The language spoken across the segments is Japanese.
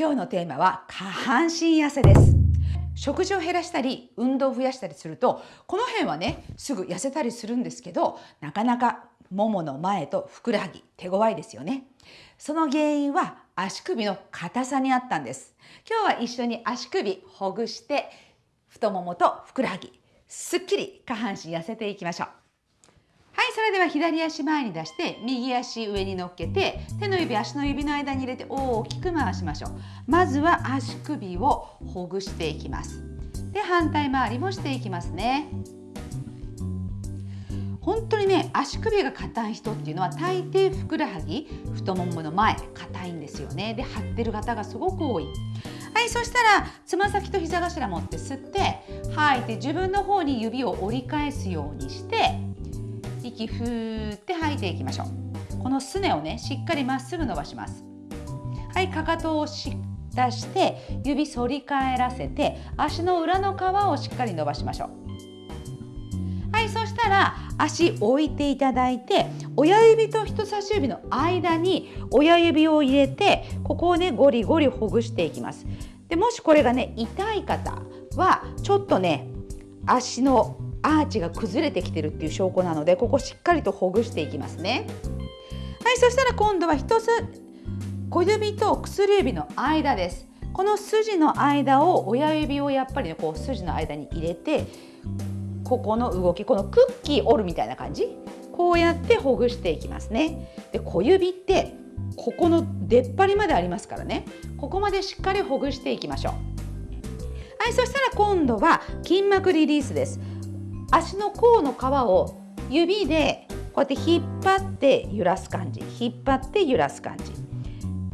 今日のテーマは下半身痩せです。食事を減らしたり運動を増やしたりするとこの辺はねすぐ痩せたりするんですけどなかなかももの前とふくらはぎ手強いですよね。その原因は足首の硬さにあったんです。今日は一緒に足首ほぐして太ももとふくらはぎすっきり下半身痩せていきましょう。それでは左足前に出して右足上に乗っけて手の指足の指の間に入れて大きく回しましょう。まずは足首をほぐしていきます。で反対回りもしていきますね。本当にね足首が硬い人っていうのは大抵ふくらはぎ太ももの前硬いんですよね。で張ってる方がすごく多い。はいそしたらつま先と膝頭持って吸って吐いて自分の方に指を折り返すようにして息ふーって吐いていきましょう。このすねをねしっかりまっすぐ伸ばします。はいかかとをし出して指反り返らせて足の裏の皮をしっかり伸ばしましょう。はいそしたら足置いていただいて親指と人差し指の間に親指を入れてここをねゴリゴリほぐしていきます。でもしこれがね痛い方はちょっとね足のアーチが崩れてきてるっていう証拠なのでここしっかりとほぐしていきますね。はいそしたら今度は一つ小指と薬指の間です。この筋の間を親指をやっぱりねこう筋の間に入れてここの動きこのクッキー折るみたいな感じ？こうやってほぐしていきますね。で小指ってここの出っ張りまでありますからね。ここまでしっかりほぐしていきましょう。はいそしたら今度は筋膜リリースです。足の甲の皮を指でこうやって引っ張って揺らす感じ。引っ張って揺らす感じ。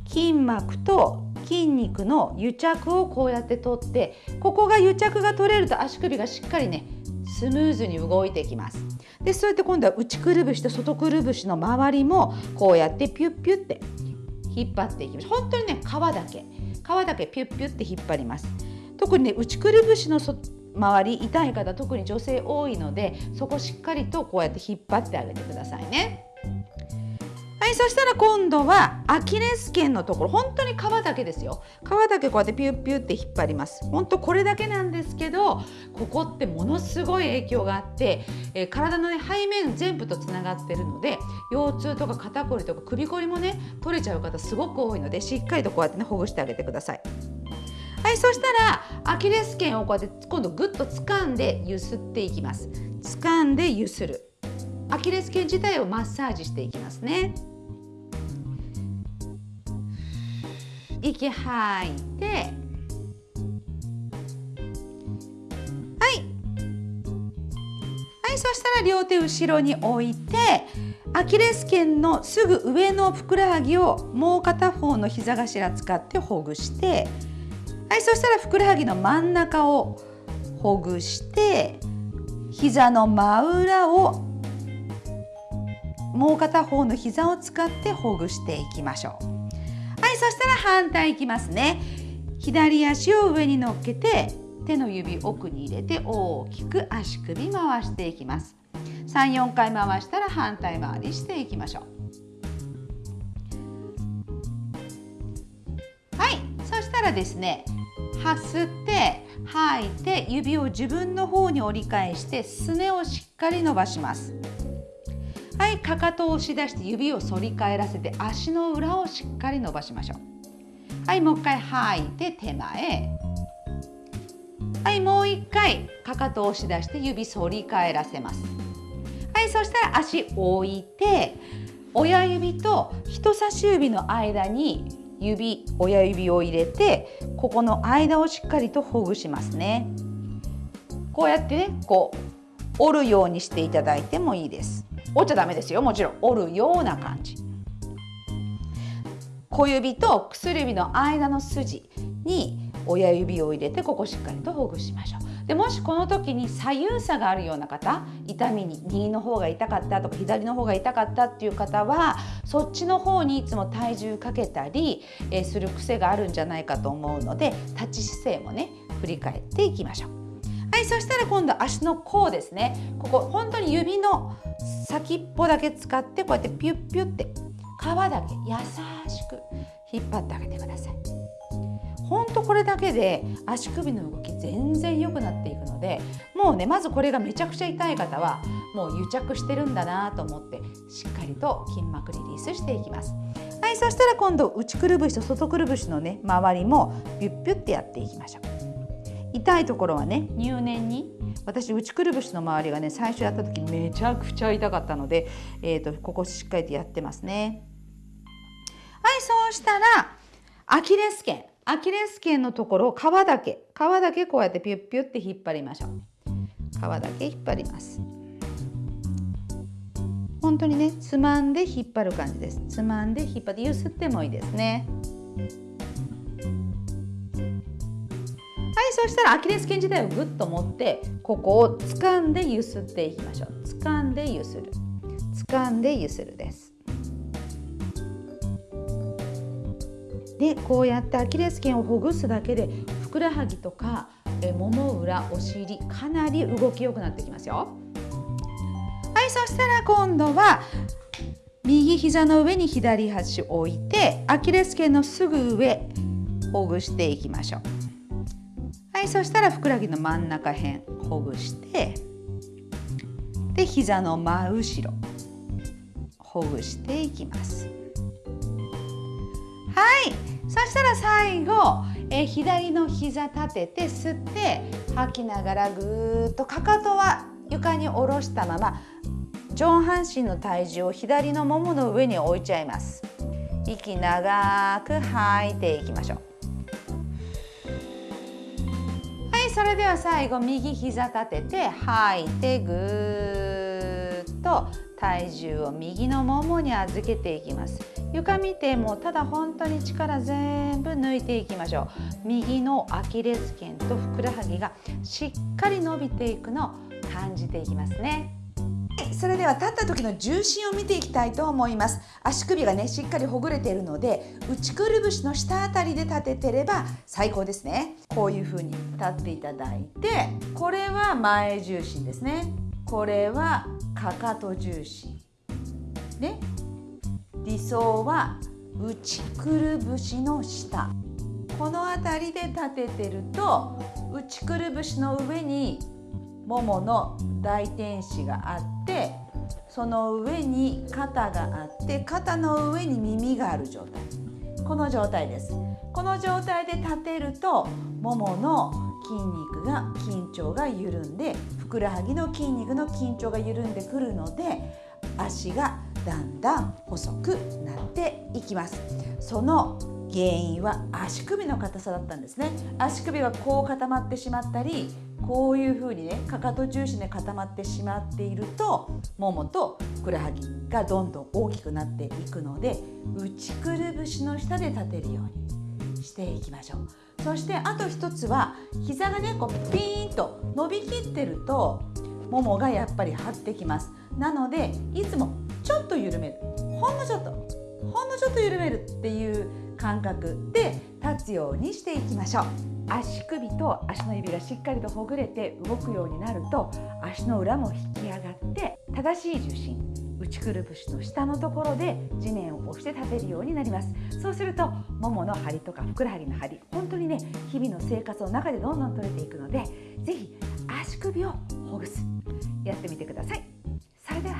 筋膜と筋肉の癒着をこうやって取ってここが癒着が取れると足首がしっかりねスムーズに動いていきます。でそうやって今度は内くるぶしと外くるぶしの周りもこうやってピュッピュッて引っ張っていきます。本当にね皮だけ。皮だけピュッピュッて引っ張ります。特にね内くるぶしの周り痛い方特に女性多いのでそこしっかりとこうやって引っ張ってあげてくださいね。はい、そしたら今度はアキレス腱のところ本当に皮だけですよ皮だけこうやってピュッピュッって引っ張ります本当これだけなんですけどここってものすごい影響があって、えー、体の、ね、背面全部とつながってるので腰痛とか肩こりとか首こりもね取れちゃう方すごく多いのでしっかりとこうやってねほぐしてあげてください。そしたらアキレス腱をこうやって今度ぐっと掴んでゆすっていきます。掴んでゆする。アキレス腱自体をマッサージしていきますね。息吐いて。はい。はいそしたら両手後ろに置いてアキレス腱のすぐ上のふくらはぎをもう片方の膝頭使ってほぐしてはいそしたらふくらはぎの真ん中をほぐして膝の真裏をもう片方の膝を使ってほぐしていきましょう。はいそしたら反対いきますね。左足を上に乗っけて手の指奥に入れて大きく足首回していきます。34回回したら反対回りしていきましょう。はいそしたらですね吸って吐いて指を自分の方に折り返してすねをしっかり伸ばします。はいかかとを押し出して指を反り返らせて足の裏をしっかり伸ばしましょう。はいもう一回吐いて手前。はいもう一回かかとを押し出して指反り返らせます。はいそしたら足置いて親指と人差し指の間に指親指を入れてここの間をしっかりとほぐしますね。こうやってねこう折るようにしていただいてもいいです。折っちゃダメですよ。もちろん折るような感じ。小指と薬指の間の筋に親指を入れてここしっかりとほぐしましょう。でもしこの時に左右差があるような方痛みに右の方が痛かったとか左の方が痛かったっていう方はそっちの方にいつも体重かけたり、する癖があるんじゃないかと思うので立ち姿勢もね振り返っていきましょう。はい、そしたら今度足の甲ですね。ここ本当に指の先っぽだけ使ってこうやってピュッピュッて皮だけ優しく引っ張ってあげてください。ほんとこれだけで足首の動き全然良くなっていくのでもうねまずこれがめちゃくちゃ痛い方はもう癒着してるんだなと思ってしっかりと筋膜リリースしていきます。はいそしたら今度内くるぶしと外くるぶしのね周りもピュッピュッてやっていきましょう。痛いところはね入念に私内くるぶしの周りがね最初やった時めちゃくちゃ痛かったので、えーと、とここしっかりとやってますね。はいそうしたらアキレス腱アキレス腱のところを皮だけ皮だけこうやってピュッピュッて引っ張りましょう。皮だけ引っ張ります。本当にねつまんで引っ張る感じです。つまんで引っ張ってゆすってもいいですね。はいそしたらアキレス腱自体をぐっと持ってここを掴んでゆすっていきましょう。掴んでゆする。掴んでゆするです。でこうやってアキレス腱をほぐすだけでふくらはぎとかえもも裏お尻かなり動きよくなってきますよ。はいそしたら今度は右膝の上に左端置いてアキレス腱のすぐ上ほぐしていきましょう。はいそしたらふくらはぎの真ん中辺ほぐしてで膝の真後ろほぐしていきます。はい。そしたら最後え左の膝立てて吸って吐きながらぐーっとかかとは床に下ろしたまま上半身の体重を左のももの上に置いちゃいます。息長く吐いていきましょう。はいそれでは最後右膝立てて吐いてぐーっと体重を右のももに預けていきます。床見てもただ本当に力全部抜いていきましょう。右のアキレス腱とふくらはぎがしっかり伸びていくのを感じていきますね。それでは立った時の重心を見ていきたいと思います。足首がねしっかりほぐれているので内くるぶしの下あたりで立ててれば最高ですね。こういう風に立っていただいてこれは前重心ですね。これはかかと重心で理想は内くるぶしの下。この辺りで立ててると内くるぶしの上にももの大天使があってその上に肩があって肩の上に耳がある状態。この状態です。この状態で立てるとももの筋肉が緊張が緩んでふくらはぎの筋肉の緊張が緩んでくるので足がだんだん細くなっていきます。その原因は足首の硬さだったんですね。足首がこう固まってしまったりこういうふうにねかかと重心で固まってしまっているとももとふくらはぎがどんどん大きくなっていくので内くるぶしの下で立てるようにしていきましょう。そしてあと一つは膝がねこうピーンと伸びきってるとももがやっぱり張ってきます。なのでいつもちょっと緩める。ほんのちょっとほんのちょっと緩めるっていう感覚で立つようにしていきましょう。足首と足の指がしっかりとほぐれて動くようになると足の裏も引き上がって正しい重心内くるぶしの下のところで地面を押して立てるようになります。そうするとももの張りとかふくらはぎの張り本当にね日々の生活の中でどんどん取れていくので是非足首をほぐす。やってみてください。それでは